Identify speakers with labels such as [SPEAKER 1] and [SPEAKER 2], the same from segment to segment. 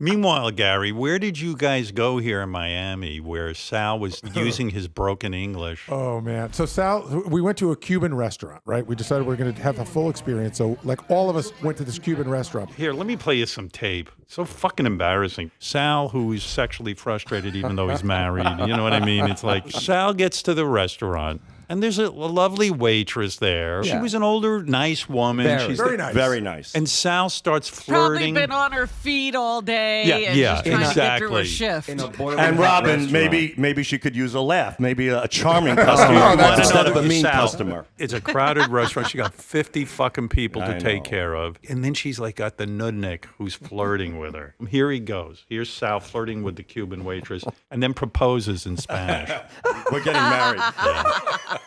[SPEAKER 1] Meanwhile, Gary, where did you guys go here in Miami where Sal was using his broken English?
[SPEAKER 2] Oh man! So Sal, we went to a Cuban restaurant, right? We decided we are going to have a full experience. So like all of us went to this Cuban restaurant.
[SPEAKER 1] Here, let me play you some tape. So fucking embarrassing. Sal, who is sexually frustrated even though he's married, you know what I mean? It's like Sal gets to the restaurant. And there's a, a lovely waitress there. She was an older, nice woman.
[SPEAKER 3] Very.
[SPEAKER 1] She's
[SPEAKER 2] Very nice.
[SPEAKER 4] Very nice.
[SPEAKER 1] And Sal starts flirting.
[SPEAKER 5] Probably been on her feet all day
[SPEAKER 1] Yeah,
[SPEAKER 5] and
[SPEAKER 1] yeah,
[SPEAKER 5] just trying to get through her
[SPEAKER 1] exactly.
[SPEAKER 5] shift.
[SPEAKER 3] In a boiling
[SPEAKER 4] and Robin,
[SPEAKER 3] restaurant.
[SPEAKER 4] maybe maybe she could use a laugh, maybe a, a charming oh, customer
[SPEAKER 1] You wanna
[SPEAKER 4] instead of a mean
[SPEAKER 1] Sal,
[SPEAKER 4] customer.
[SPEAKER 1] It's a crowded restaurant. She got 50 fucking people to
[SPEAKER 4] I
[SPEAKER 1] take
[SPEAKER 4] know.
[SPEAKER 1] care of. And then she's like got the nudnik who's flirting with her. Here he goes. Here's Sal flirting with the Cuban waitress and then proposes in Spanish.
[SPEAKER 4] We're getting married.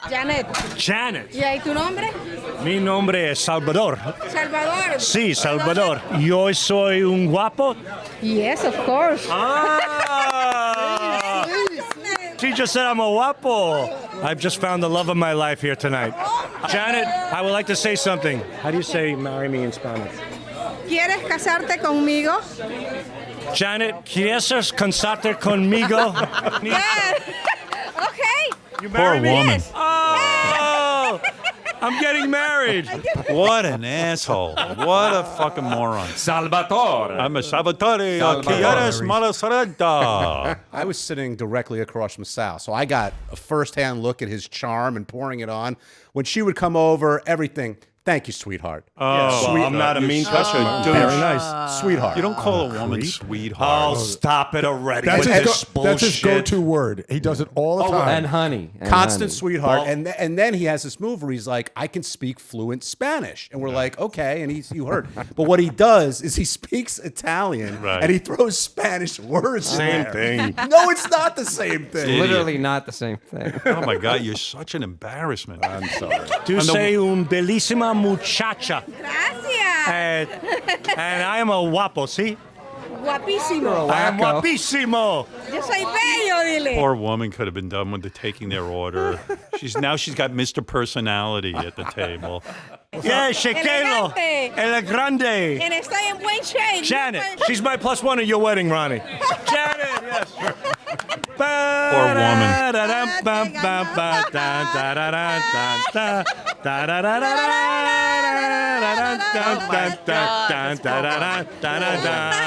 [SPEAKER 6] Janet.
[SPEAKER 7] Janet,
[SPEAKER 6] ¿Y ahí tu nombre?
[SPEAKER 7] mi nombre es Salvador.
[SPEAKER 6] Salvador.
[SPEAKER 7] Sí, Salvador. Yo soy un guapo.
[SPEAKER 6] Yes, of course.
[SPEAKER 7] Ah! She just said I'm a guapo. I've just found the love of my life here tonight. Janet, I would like to say something. How do you say marry me in Spanish?
[SPEAKER 6] ¿Quieres casarte conmigo?
[SPEAKER 7] Janet, ¿quieres casarte conmigo?
[SPEAKER 6] Yes. okay.
[SPEAKER 7] You
[SPEAKER 1] Poor
[SPEAKER 7] marry me?
[SPEAKER 1] woman.
[SPEAKER 7] Oh! I'm getting married.
[SPEAKER 1] What an asshole. What a fucking moron.
[SPEAKER 3] Salvatore.
[SPEAKER 1] I'm a Salvatore
[SPEAKER 3] Salvatore.
[SPEAKER 1] Quieres Malasarada.
[SPEAKER 8] I was sitting directly across from Sal, so I got a firsthand look at his charm and pouring it on. When she would come over, everything. Thank you, sweetheart.
[SPEAKER 1] Oh,
[SPEAKER 4] Well, I'm not a mean customer. Oh, very nice.
[SPEAKER 8] Sweetheart.
[SPEAKER 1] You don't call a woman sweetheart.
[SPEAKER 4] Oh,
[SPEAKER 1] sweetheart.
[SPEAKER 4] stop it already
[SPEAKER 2] That's
[SPEAKER 4] with
[SPEAKER 2] his,
[SPEAKER 4] this
[SPEAKER 2] go, that's his go-to word. He does it all the
[SPEAKER 8] Oh,
[SPEAKER 2] time.
[SPEAKER 3] and honey. and
[SPEAKER 8] constant
[SPEAKER 3] honey.
[SPEAKER 8] sweetheart.
[SPEAKER 4] Well-
[SPEAKER 8] and th- and then he has this move where he's like, I can speak fluent Spanish, and we're like, okay. And he's you heard, but what he does is he speaks Italian
[SPEAKER 1] Right.
[SPEAKER 8] and he throws Spanish words. in
[SPEAKER 4] Same
[SPEAKER 8] there.
[SPEAKER 4] thing.
[SPEAKER 8] No, it's not the same thing.
[SPEAKER 1] Idiot.
[SPEAKER 3] Literally not the same thing.
[SPEAKER 1] Oh my God, you're such an embarrassment.
[SPEAKER 4] I'm sorry.
[SPEAKER 7] To say un bellissima muchacha.
[SPEAKER 6] Gracias.
[SPEAKER 7] And, and I am a guapo, see?
[SPEAKER 6] Guapísimo.
[SPEAKER 7] I am
[SPEAKER 3] Wacko.
[SPEAKER 7] guapísimo.
[SPEAKER 6] Yo soy bello, dile.
[SPEAKER 1] Poor woman could have been done with the taking their order. She's now she's got Mr. Personality at the table.
[SPEAKER 7] Yeah, Shekelo.
[SPEAKER 6] Elegante.
[SPEAKER 7] El grande.
[SPEAKER 6] And estoy en buen shape.
[SPEAKER 7] Janet, she's my plus one at your wedding, Ronnie. Janet, yes.
[SPEAKER 1] Poor woman.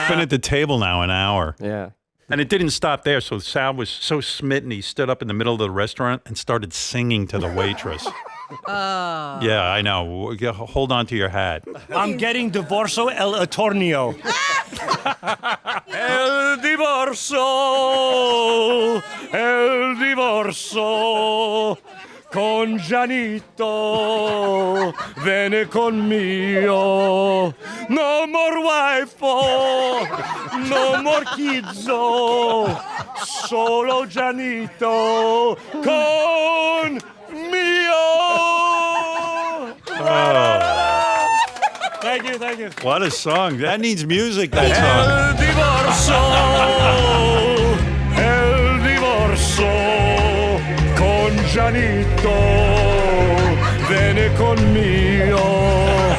[SPEAKER 1] Been at the table now an hour.
[SPEAKER 3] Yeah.
[SPEAKER 1] And it didn't stop there. So Sal was so smitten, he stood up in the middle of the restaurant and started singing to the waitress. Oh. Yeah, I know. Yeah, Hold on to your hat.
[SPEAKER 7] I'm getting divorcio el atornio. el divorcio, el divorcio. Con Janito, viene conmigo. No more wife, no more kids, solo Janito con mio. Oh. Thank you, thank you.
[SPEAKER 1] What a song. That needs music, that song.
[SPEAKER 7] Janito, viene conmigo.